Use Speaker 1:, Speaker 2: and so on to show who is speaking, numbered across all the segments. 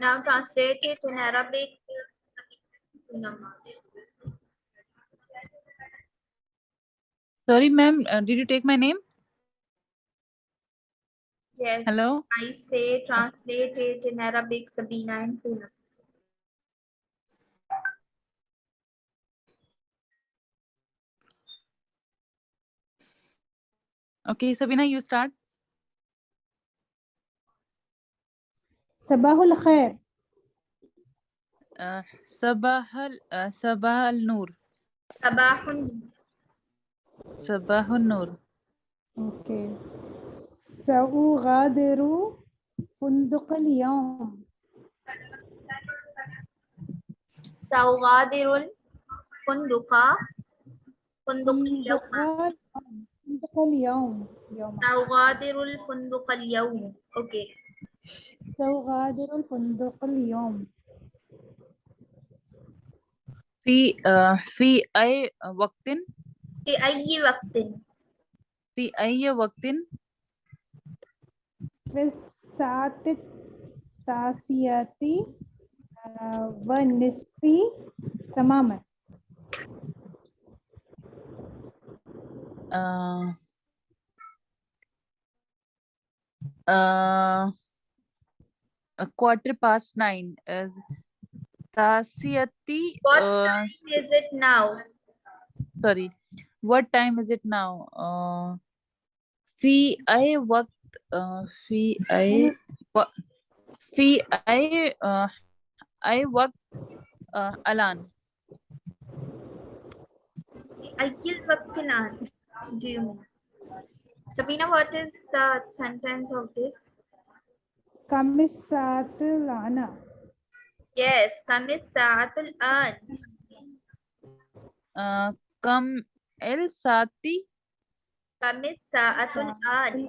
Speaker 1: Now translate it in Arabic.
Speaker 2: Sorry, ma'am. Uh, did you take my name?
Speaker 1: Yes.
Speaker 2: Hello.
Speaker 1: I say translate it in Arabic, Sabina and Poonam.
Speaker 2: Okay, Sabina, you start.
Speaker 3: صباح الخير.
Speaker 2: آه، صباح آه، صباح
Speaker 1: النور.
Speaker 2: صباح صباح النور.
Speaker 3: أوكي. سأغادر فندق اليوم.
Speaker 1: سأغادر الفندق. فندق اليوم.
Speaker 3: فندق اليوم.
Speaker 1: سأغادر الفندق اليوم. أوكي.
Speaker 3: سأغادر الفندق اليوم.
Speaker 2: في uh, في أي وقت؟
Speaker 1: في أي وقت؟
Speaker 2: في أي وقت؟
Speaker 3: في الساعة التاسعة آه، والنصف تماما.
Speaker 2: uh, uh, a quarter past nine is Tasiyati.
Speaker 1: What
Speaker 2: uh,
Speaker 1: time is it now?
Speaker 2: Sorry, what time is it now? Uh, fi I worked. Uh, fi I. Fi I. I worked.
Speaker 1: Alan. I killed Vakkanan. Do you mean? Sabina, what is the sentence of this?
Speaker 3: Kamisatul ana.
Speaker 1: Yes, kamisatul an.
Speaker 2: Uh,
Speaker 1: kam el sati.
Speaker 3: Kamisatul
Speaker 2: an.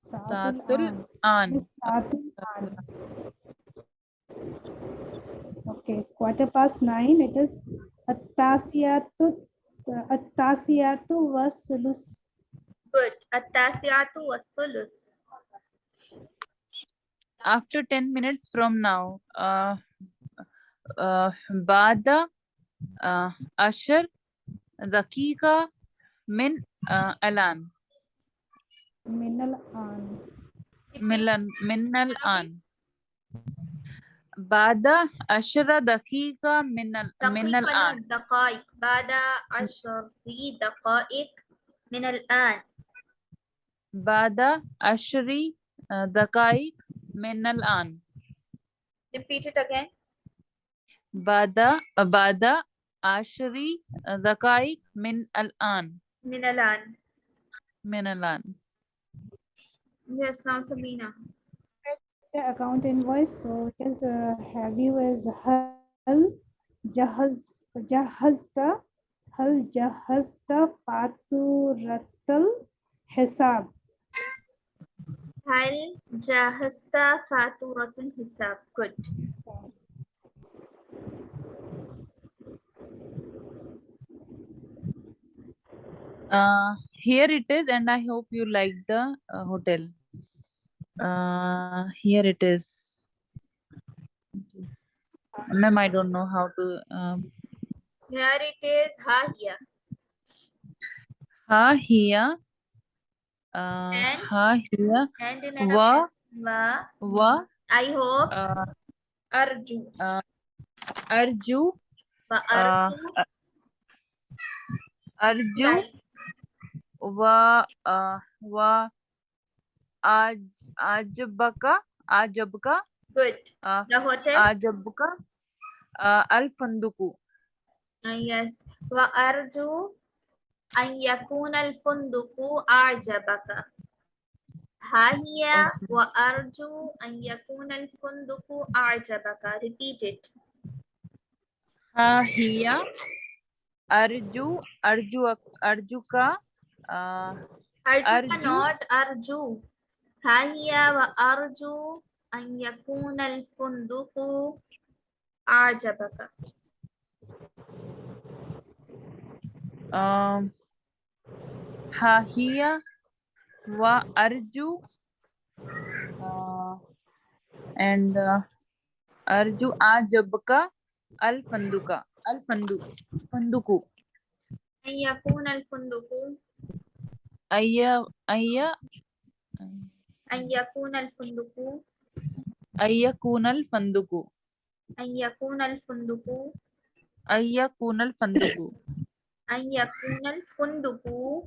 Speaker 3: Satul
Speaker 2: an.
Speaker 3: Satul an. Okay, quarter past nine. It is attasiyatu attasiyatu was sulus.
Speaker 1: Good. Attasiyatu was sulus.
Speaker 2: after 10 minutes from now uh, uh, بعد uh, عشر دقيقة من uh, الآن
Speaker 3: من الآن
Speaker 2: من ال- من الآن بعد عشر دقيقة من ال- من
Speaker 1: تقريبا
Speaker 2: الآن
Speaker 1: دقائق بعد عشر دقائق من الآن.
Speaker 2: بعد عشر uh, دقائق من الآن
Speaker 1: Repeat it again.
Speaker 2: بعد بعد عشر دقائق من الآن
Speaker 1: من الآن.
Speaker 2: من الآن
Speaker 1: Yes, now Sabina.
Speaker 3: the account invoice so it is uh, have you as هل جهز جهزت هل جهزت فاتورة الحساب
Speaker 1: هل جهزت فاتورة الحساب؟ Good.
Speaker 2: Uh, here it is, and I hope you like the uh, hotel. Uh, here it is. It is- Ma'am, I don't know how to. Um,
Speaker 1: Here it is. Ha here.
Speaker 2: ha here. uh,
Speaker 1: and,
Speaker 2: ha hiya
Speaker 1: and in
Speaker 2: wa
Speaker 1: wa
Speaker 2: wa
Speaker 1: i hope
Speaker 2: uh,
Speaker 1: arju uh,
Speaker 2: arju
Speaker 1: wa arju
Speaker 2: uh,
Speaker 1: arju right.
Speaker 2: wa uh, wa aj ajbaka ajabka
Speaker 1: good
Speaker 2: uh,
Speaker 1: the hotel
Speaker 2: ajabka uh, al funduku
Speaker 1: uh, yes wa arju أن يكون الفندق أعجبك. ها هي وأرجو أن يكون الفندق أعجبك. Repeat it.
Speaker 2: Ha hiya arju arju arjuka uh,
Speaker 1: أرجوك
Speaker 2: أرجو.
Speaker 1: not أرجو. ها هي وأرجو أن يكون الفندق أعجبك.
Speaker 2: um, Hahia wa Arju uh, and uh, Arju ajabka al funduka al fandu fanduku.
Speaker 1: Ayyakun al funduku.
Speaker 2: Ayya ayya. Ayyakun al
Speaker 1: funduku.
Speaker 2: Ayyakun al
Speaker 1: funduku.
Speaker 2: Ayyakun al funduku. Ayyakun al funduku. Ayyakun al funduku.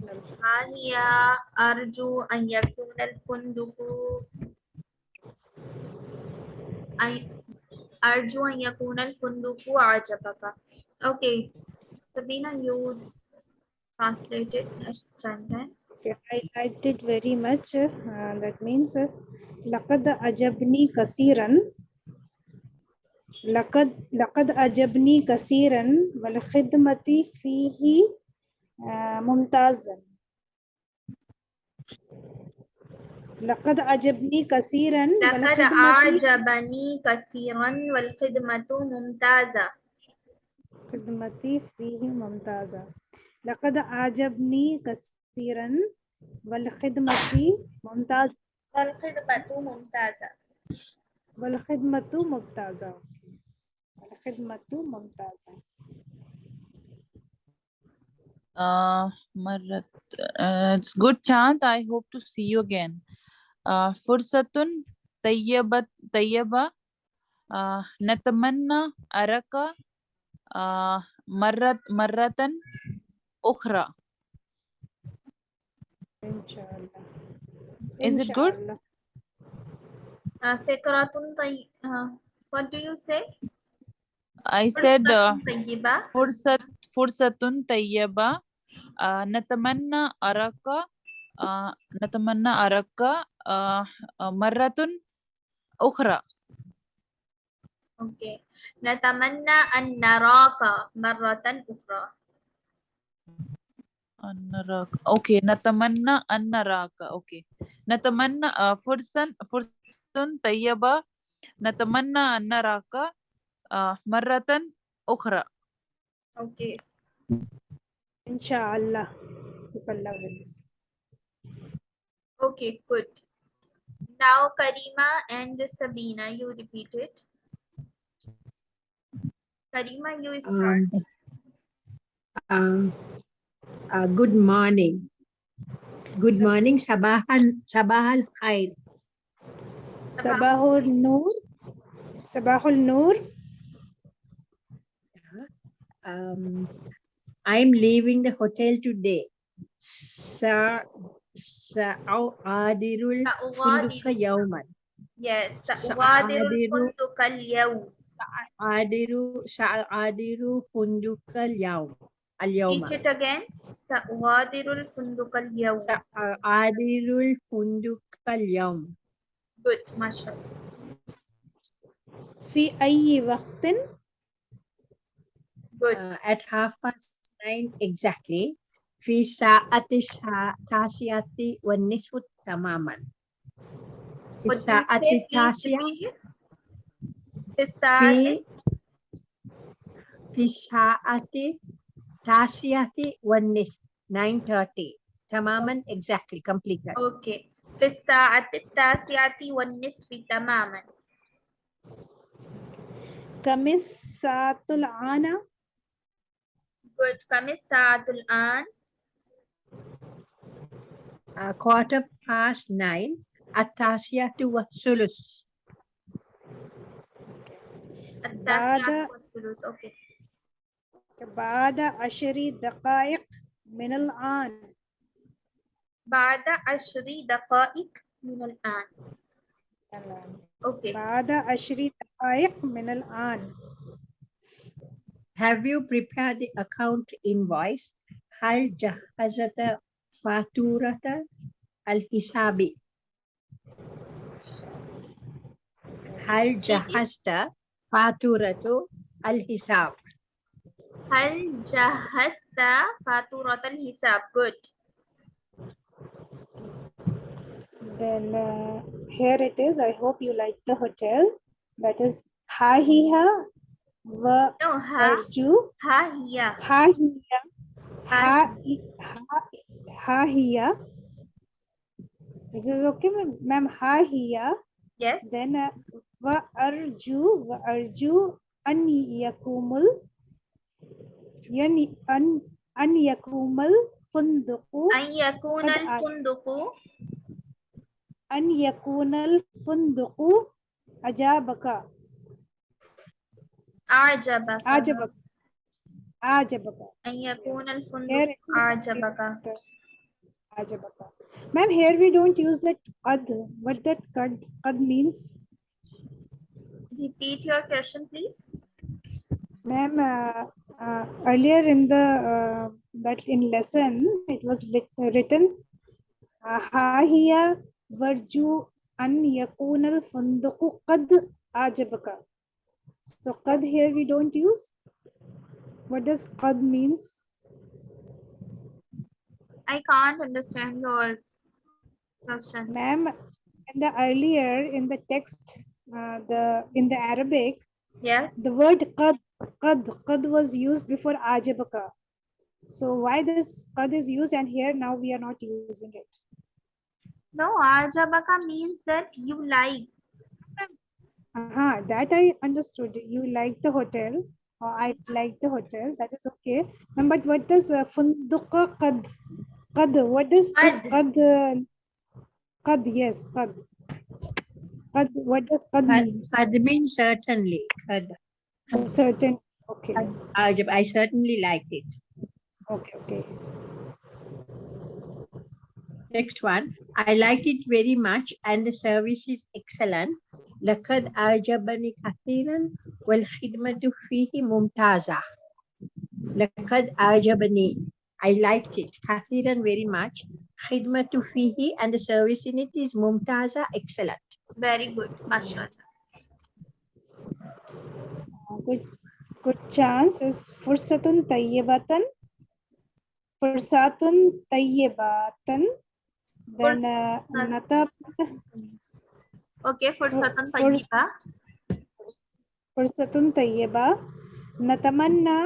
Speaker 1: هي أرجو أن يكون الفندق أرجو أن يكون الفندق أعجبك Okay. Sabina you translated next sentence.
Speaker 3: Okay, I liked it very much. Uh, that means لقد أعجبني كثيرا. لقد لقد أعجبني كثيرا. والخدمة فيه ممتازا. لقد أعجبني كثيرا
Speaker 1: لقد أعجبني كثيرا والخدمة ممتازة.
Speaker 3: خدمتي فيه ممتازة. لقد أعجبني كثيرا والخدمة ممتازة.
Speaker 1: والخدمة ممتازة.
Speaker 3: والخدمة ممتازة. والخدمة ممتازة.
Speaker 2: Uh, Marat, uh, it's good chance. I hope to see you again. Uh, Fursatun Tayyaba Tayyaba uh, Natamanna Araka uh, Marat
Speaker 3: Maratan Ukhra. Inshallah.
Speaker 2: Is it good?
Speaker 1: Uh, Fikratun Tay. Uh, what do you say?
Speaker 2: I said Fursat Fursatun Tayyaba Natamanna Araka Natamanna Araka Maratun Ukhra.
Speaker 1: Okay. Natamanna an naraka marratan
Speaker 2: ukhra. Annaraka. Okay. Natamanna an naraka. Okay. Natamanna uh, fursan fursun tayyaba. Natamanna an naraka. uh, marratan ukhra.
Speaker 1: Okay.
Speaker 3: Inshallah. If Allah wills.
Speaker 1: Okay, good. Now Karima and Sabina, you repeat it. Karima, you um, start.
Speaker 4: Um, uh, uh, good morning. Good morning, Sabahan, Sabahal Khair.
Speaker 3: Sabahul Noor. Sabahul Noor.
Speaker 4: Um, I'm leaving the hotel today. Sa سأغادر الفندق
Speaker 1: سأغادر
Speaker 4: يوما.
Speaker 1: Yes, سأغادر
Speaker 4: سأغادر-
Speaker 1: الفندق اليوم.
Speaker 4: أغادر سأغادر فندق اليوم. اليوم.
Speaker 1: Repeat it again. سأغادر الفندق اليوم.
Speaker 4: سأغادر الفندق اليوم.
Speaker 1: Good, mashallah.
Speaker 3: في أي وقت
Speaker 1: Good.
Speaker 4: uh, at half past nine exactly في ساعة السا- التاسعة والنصف تماما في
Speaker 1: What do you
Speaker 4: الساعة
Speaker 1: say? Please
Speaker 4: التاسعة
Speaker 1: repeat it. في الساعة
Speaker 4: في في الساعة التاسعة والنصف 9:30 تماما exactly completely
Speaker 1: Okay. في الساعة التاسعة والنصف تماما.
Speaker 3: كم الساعة الآن
Speaker 1: Good. كم الساعة الآن؟
Speaker 4: uh, quarter past nine التاسعة والثلث
Speaker 1: التاسعة
Speaker 3: بعد-
Speaker 1: والثلث. Okay.
Speaker 3: بعد عشر دقائق من الآن
Speaker 1: بعد عشر دقائق من الآن. Okay.
Speaker 3: بعد عشر دقائق من الآن
Speaker 4: Have you prepared the account invoice? Hal jahazata faturata al-hisabi? Hal jahasta faturatu al-hisab?
Speaker 1: Hal jahasta faturat al-hisab? Good.
Speaker 3: Then uh, here it is. I hope you like the hotel. That is Hahiha v
Speaker 1: no, ha,
Speaker 3: virtue.
Speaker 1: Ha, hiya.
Speaker 3: Ha, hiya.
Speaker 1: Ha,
Speaker 3: ha, ha, hiya. This is okay, ma'am. Ha, hiya.
Speaker 1: Yes.
Speaker 3: Then uh, va arju, va arju an yakumul. Yani an an yakumal funduku. An yakunal
Speaker 1: funduku.
Speaker 3: An yakunal funduku ajabaka.
Speaker 1: أعجبك
Speaker 3: أعجبك أعجبك
Speaker 1: أن يكون
Speaker 3: Here
Speaker 1: الفندق
Speaker 3: it is.
Speaker 1: أعجبك
Speaker 3: أعجبك Ma'am, here we don't use that qad. What that qad, qad means?
Speaker 1: repeat your question please
Speaker 3: Ma'am, uh, uh, earlier in the uh, that in lesson it was lit, written ha hiya varju an yakun al funduku qad ajabaka. So qad here we don't use. What does qad means?
Speaker 1: I can't understand your question.
Speaker 3: Ma'am, in the earlier in the text, uh, the in the Arabic,
Speaker 1: yes,
Speaker 3: the word qad qad qad was used before ajabaka. So why this qad is used and here now we are not using it?
Speaker 1: No, ajabaka means that you like
Speaker 3: uh-huh, that I understood. You like the hotel. I like the hotel. That is okay. But what does uh, funduqa qad? Qad, what is this
Speaker 1: qad?
Speaker 3: Qad, uh, yes, qad. Qad, what does qad, qad
Speaker 4: mean? Qad means certainly. Qad.
Speaker 3: Oh, certain. Okay.
Speaker 4: Ajab, I certainly like it.
Speaker 3: Okay, okay.
Speaker 4: Next one. I liked it very much and the service is excellent. لقد أعجبني كثيرا والخدمة فيه ممتازة. لقد أعجبني I liked it كثيرا very much. خدمة فيه and the service in it is ممتازة excellent.
Speaker 1: very good mashallah
Speaker 3: Uh, good good chance is fursatun tayyibatan fursatun tayyibatan then uh,
Speaker 1: أوكي فرصة طيبة
Speaker 3: فرصة طيبة نتمنى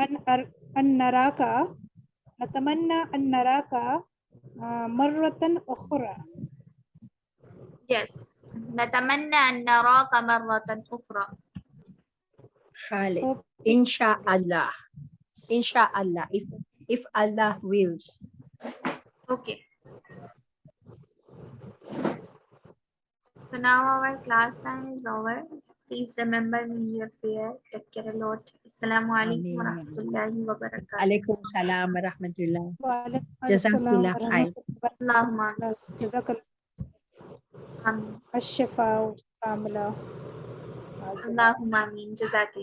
Speaker 3: أن أر... أن نراك نتمنى أن نراك مرة أخرى
Speaker 1: yes نتمنى أن نراك مرة أخرى
Speaker 4: خالد
Speaker 3: إن
Speaker 4: شاء الله إن شاء الله if if Allah wills.
Speaker 1: Okay. So now our class time is over. Please remember me your prayer. Take care a lot. Assalamu alaikum
Speaker 4: warahmatullahi
Speaker 1: wabarakatuh. wa barakatuh.
Speaker 4: Alaikum salam wa rahmatullah. Jazakallah khair.
Speaker 1: Allahumma.
Speaker 3: Jazakallah.
Speaker 1: Amin.
Speaker 3: Ash-shifa wa
Speaker 1: Allahumma amin. Jazakallah.